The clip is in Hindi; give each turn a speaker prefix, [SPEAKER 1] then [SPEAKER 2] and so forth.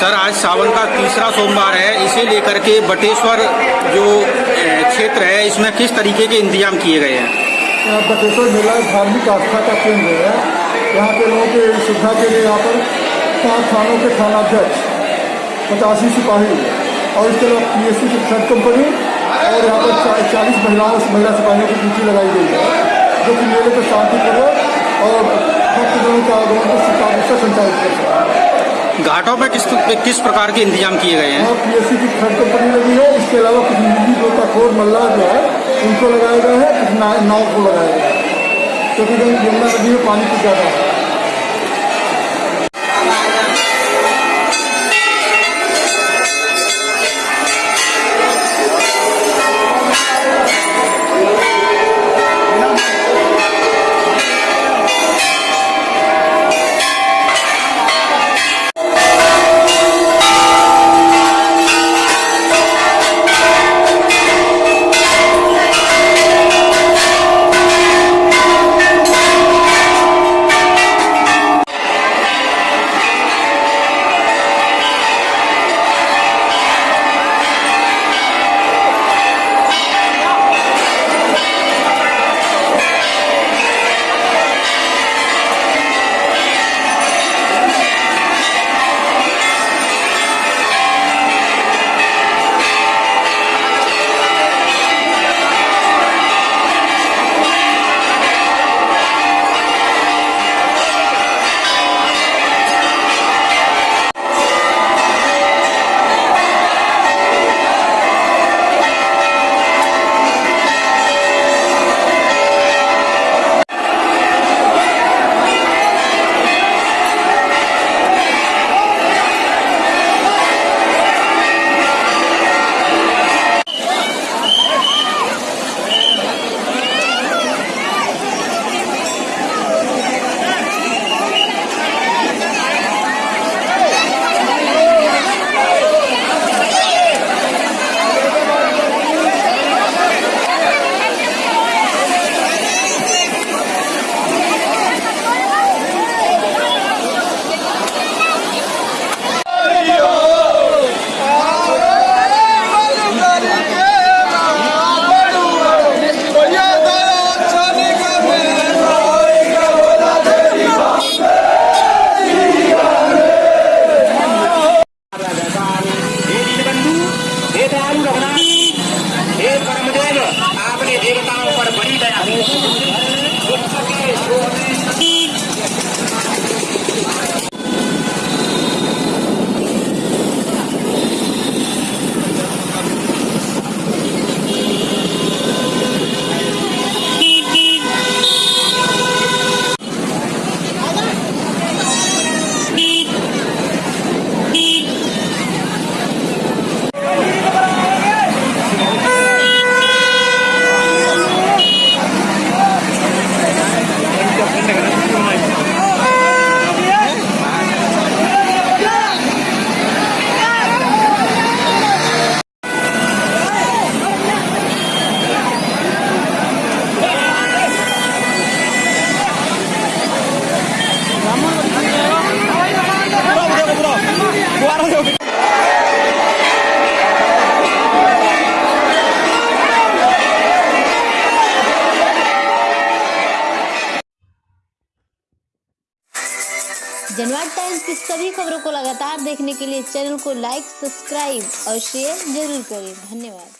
[SPEAKER 1] सर, आज सावन का तीसरा सोमवार है, इसे लेकर के बटेश्वर जो क्षेत्र है, इसमें किस तरीके के इंतज़ाम किए गए हैं?
[SPEAKER 2] बटेश्वर मेला धार्मिक आस्था का केंद्र है। यहाँ के लोगों के सुविधा के लिए यहाँ पर पाँच थानों के थानाध्यक्ष, पचासी सिपाही और इसके अलावा P S C third company और यहाँ पर चालीस महिलाओं, महिला सिपाहियों की ड्यूटी लगाई गई है, जो कि मेले को शांतिपूर्वक और भक्तजनों का आगमन को सुचारू से संचालित कर सकें
[SPEAKER 1] घाटों पर किस किस प्रकार के इंतज़ाम किए गए हैं?
[SPEAKER 2] पी एस सी की थर्ड कंपनी लगी है। इसके अलावा कुछ निजी गोताखोर मल्ला जो है, उनको लगाया गया है कुछ नाव को लगाया गया है। क्योंकि गंगा नदी में पानी की ज़्यादा हे।
[SPEAKER 3] हे दयालु रघुनाथ हे
[SPEAKER 4] जनवाद टाइम्स की सभी खबरों को लगातार देखने के लिए चैनल को लाइक, सब्सक्राइब और शेयर ज़रूर करें। धन्यवाद।